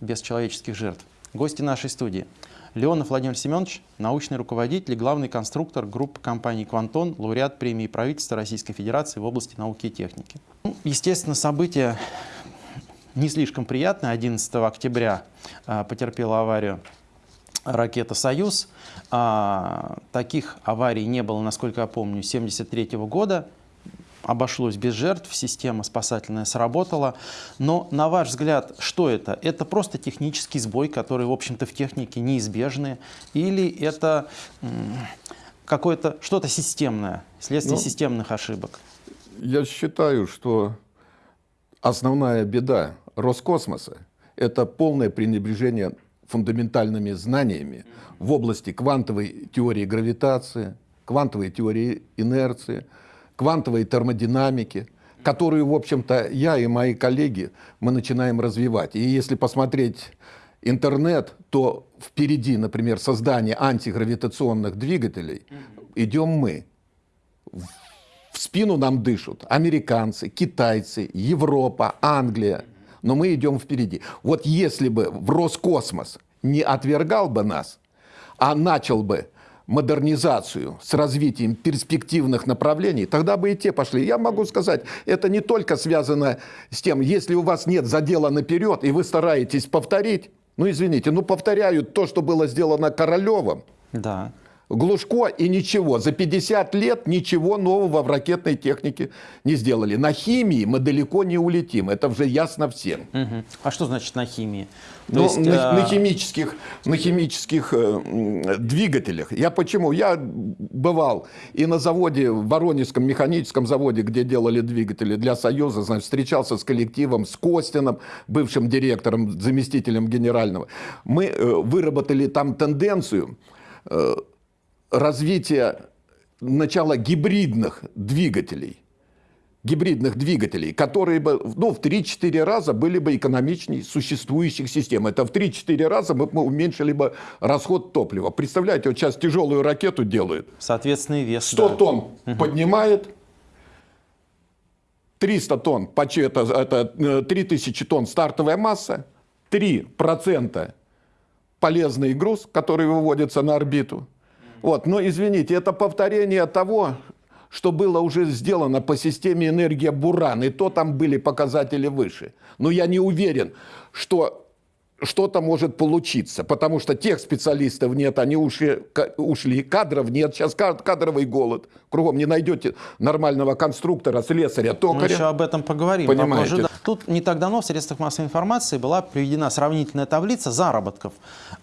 без человеческих жертв. Гости нашей студии. Леонов Владимир Семенович, научный руководитель и главный конструктор группы компании «Квантон», лауреат премии правительства Российской Федерации в области науки и техники. Ну, естественно, событие не слишком приятное. 11 октября а, потерпела аварию ракета «Союз». А, таких аварий не было, насколько я помню, с 1973 года обошлось без жертв, система спасательная сработала. Но, на ваш взгляд, что это? Это просто технический сбой, который, в общем-то, в технике неизбежный? Или это какое-то что-то системное, следствие ну, системных ошибок? Я считаю, что основная беда Роскосмоса – это полное пренебрежение фундаментальными знаниями в области квантовой теории гравитации, квантовой теории инерции – квантовой термодинамики, которую, в общем-то, я и мои коллеги, мы начинаем развивать. И если посмотреть интернет, то впереди, например, создание антигравитационных двигателей идем мы. В спину нам дышат американцы, китайцы, Европа, Англия. Но мы идем впереди. Вот если бы в Роскосмос не отвергал бы нас, а начал бы модернизацию с развитием перспективных направлений, тогда бы и те пошли. Я могу сказать, это не только связано с тем, если у вас нет задела наперед, и вы стараетесь повторить, ну извините, ну повторяют то, что было сделано Королевым. Да. Глушко и ничего. За 50 лет ничего нового в ракетной технике не сделали. На химии мы далеко не улетим. Это уже ясно всем. Угу. А что значит на химии? То ну, есть, на, а... на химических, на химических э, двигателях. Я почему? Я бывал и на заводе, в Воронежском механическом заводе, где делали двигатели для Союза, значит, встречался с коллективом, с Костином, бывшим директором, заместителем генерального. Мы э, выработали там тенденцию э, развития начала гибридных двигателей, гибридных двигателей, которые бы ну, в 3-4 раза были бы экономичнее существующих систем. Это в 3-4 раза мы, мы уменьшили бы расход топлива. Представляете, вот сейчас тяжелую ракету делают. Соответственный вес. 100 да. тонн угу. поднимает, 300 тонн, это, это 3000 тонн стартовая масса, 3% полезный груз, который выводится на орбиту – вот, но извините, это повторение того, что было уже сделано по системе энергия Буран, и то там были показатели выше. Но я не уверен, что что-то может получиться, потому что тех специалистов нет, они ушли, ушли, кадров нет, сейчас кадровый голод, кругом не найдете нормального конструктора, слесаря, токаря. Мы еще об этом поговорим. Понимаете? Попозже. Тут не так давно в средствах массовой информации была приведена сравнительная таблица заработков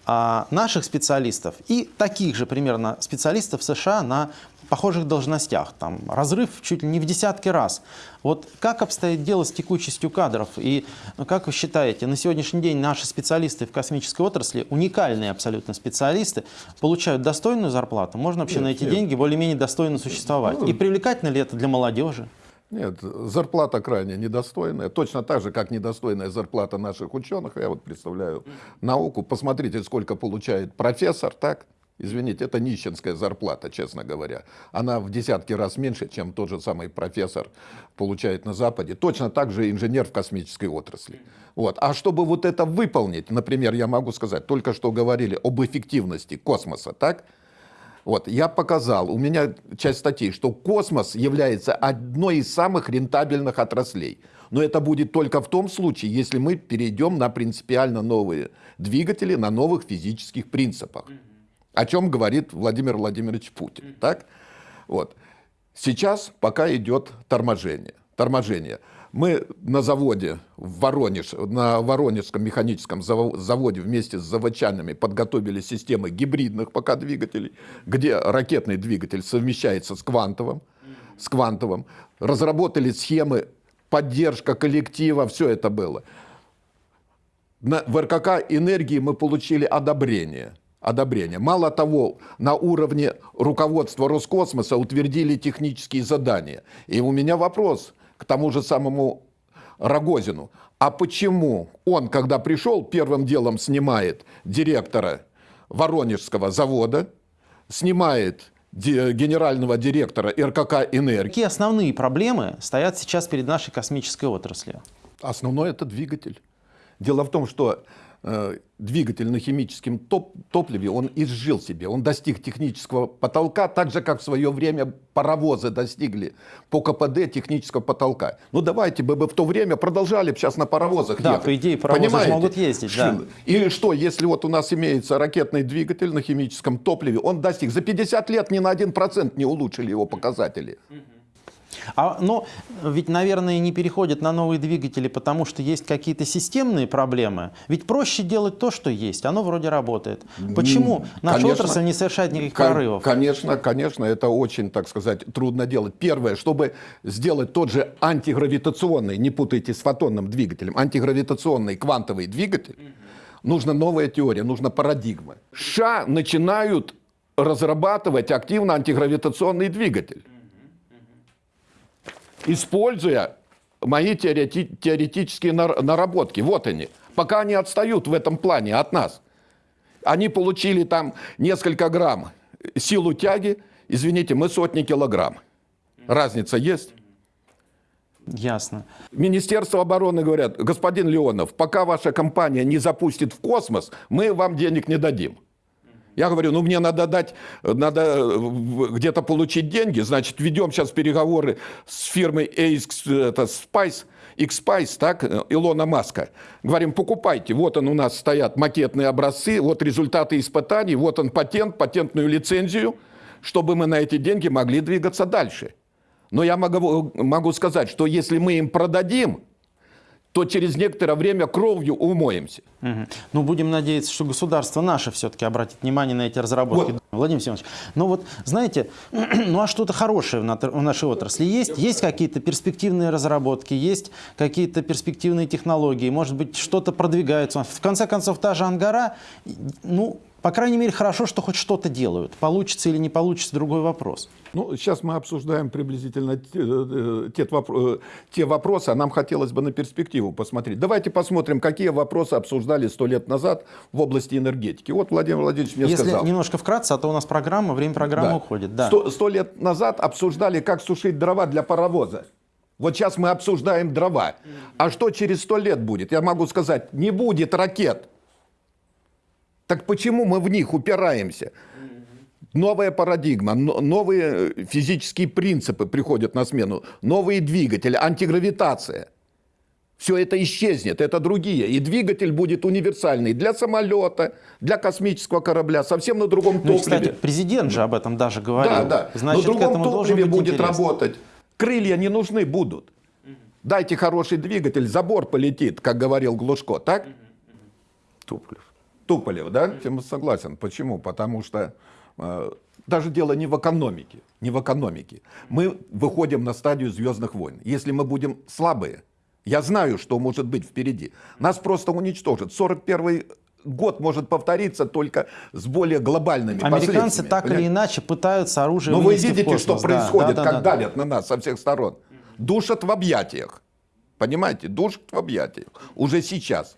а, наших специалистов и таких же примерно специалистов США на похожих должностях. Там разрыв чуть ли не в десятки раз. Вот как обстоит дело с текучестью кадров? И ну, как вы считаете, на сегодняшний день наши специалисты в космической отрасли, уникальные абсолютно специалисты, получают достойную зарплату? Можно вообще нет, на эти нет. деньги более-менее достойно существовать? Ну, И привлекательно ли это для молодежи? Нет, зарплата крайне недостойная. Точно так же, как недостойная зарплата наших ученых. Я вот представляю науку. Посмотрите, сколько получает профессор, так? Извините, это нищенская зарплата, честно говоря. Она в десятки раз меньше, чем тот же самый профессор получает на Западе. Точно так же инженер в космической отрасли. Вот. А чтобы вот это выполнить, например, я могу сказать, только что говорили об эффективности космоса, так? Вот, я показал, у меня часть статей, что космос является одной из самых рентабельных отраслей. Но это будет только в том случае, если мы перейдем на принципиально новые двигатели, на новых физических принципах о чем говорит Владимир Владимирович Путин. Так? Вот. Сейчас пока идет торможение. торможение. Мы на заводе в Воронеж, на Воронежском механическом заводе вместе с заводчанами подготовили системы гибридных пока двигателей, где ракетный двигатель совмещается с квантовым, с квантовым. Разработали схемы, поддержка коллектива, все это было. На, в РКК энергии мы получили одобрение – одобрения. Мало того, на уровне руководства Роскосмоса утвердили технические задания. И у меня вопрос к тому же самому Рогозину. А почему он, когда пришел, первым делом снимает директора Воронежского завода, снимает генерального директора РКК «Энергия». Какие основные проблемы стоят сейчас перед нашей космической отраслью? Основной – это двигатель. Дело в том, что двигатель на химическом топ- топливе, он изжил себе, он достиг технического потолка, так же, как в свое время паровозы достигли по КПД технического потолка. Ну давайте бы, в то время продолжали бы сейчас на паровозах Да, ехать. по идее, паровозы Понимаете? могут ездить, да. И что, если вот у нас имеется ракетный двигатель на химическом топливе, он достиг, за 50 лет ни на 1% не улучшили его показатели. А, но ведь, наверное, не переходят на новые двигатели, потому что есть какие-то системные проблемы. Ведь проще делать то, что есть. Оно вроде работает. Почему наша конечно. отрасль не совершает никаких Кон- прорывов? Конечно, конечно, это очень, так сказать, трудно делать. Первое, чтобы сделать тот же антигравитационный, не путайте с фотонным двигателем, антигравитационный квантовый двигатель, нужна новая теория, нужна парадигма. США начинают разрабатывать активно антигравитационный двигатель, используя мои теорети- теоретические нар- наработки. Вот они. Пока они отстают в этом плане от нас. Они получили там несколько грамм силу тяги, извините, мы сотни килограмм. Разница есть? Ясно. Министерство обороны говорят, господин Леонов, пока ваша компания не запустит в космос, мы вам денег не дадим. Я говорю, ну мне надо дать, надо э, где-то получить деньги, значит, ведем сейчас переговоры с фирмой X, это, Spice, X-Spice, так, э, Илона Маска. Говорим, покупайте, вот он у нас стоят макетные образцы, вот результаты испытаний, вот он патент, патентную лицензию, чтобы мы на эти деньги могли двигаться дальше. Но я могу, могу сказать, что если мы им продадим, то через некоторое время кровью умоемся. Мгм. Ну, будем надеяться, что государство наше все-таки обратит внимание на эти разработки. Владимир Семенович, ну вот, знаете, ну а что-то хорошее в нашей отрасли есть? Есть какие-то перспективные разработки, есть какие-то перспективные технологии, может быть, что-то продвигается. В конце концов, та же Ангара, ну, по крайней мере, хорошо, что хоть что-то делают. Получится или не получится, другой вопрос. Ну, сейчас мы обсуждаем приблизительно те, э, те вопро- э, те вопросы, а нам хотелось бы на перспективу посмотреть. Давайте посмотрим, какие вопросы обсуждали сто лет назад в области энергетики. Вот Владимир Владимирович мне Если сказал. немножко вкратце, а то у нас программа, время программы Да. уходит. Да. Сто, сто лет назад обсуждали, как сушить дрова для паровоза. Вот сейчас мы обсуждаем дрова. А что через сто лет будет? Я могу сказать, не будет ракет. Так почему мы в них упираемся? Новая парадигма, но- новые э, физические принципы приходят на смену, новые двигатели, антигравитация. Все это исчезнет, это другие. И двигатель будет универсальный для самолета, для космического корабля, совсем на другом Ну, топливе. кстати, президент же об этом даже говорил. Да, да. Значит, к другом топливе будет интерес. работать. Крылья не нужны будут. Дайте хороший двигатель, забор полетит, как говорил Глушко, так? Туполев. Туполев, да? Тем согласен. Почему? Потому что э, даже дело не в экономике. Не в экономике. Мы выходим на стадию звездных войн. Если мы будем слабые, я знаю, что может быть впереди. Нас просто уничтожат. 41 год может повториться только с более глобальными Американцы так или понимаете? иначе пытаются оружие Но вы видите, космос. что Да, происходит, да, да, как да. давят на нас со всех сторон. Душат в объятиях. Понимаете? Душат в объятиях. Уже сейчас.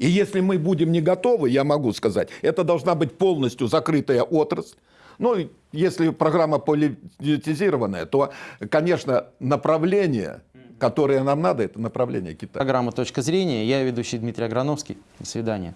И если мы будем не готовы, я могу сказать, это должна быть полностью закрытая отрасль. Ну, если программа политизированная, то, конечно, направление, которое нам надо, это направление Китая. Программа «Точка зрения». Я ведущий Дмитрий Аграновский. До свидания.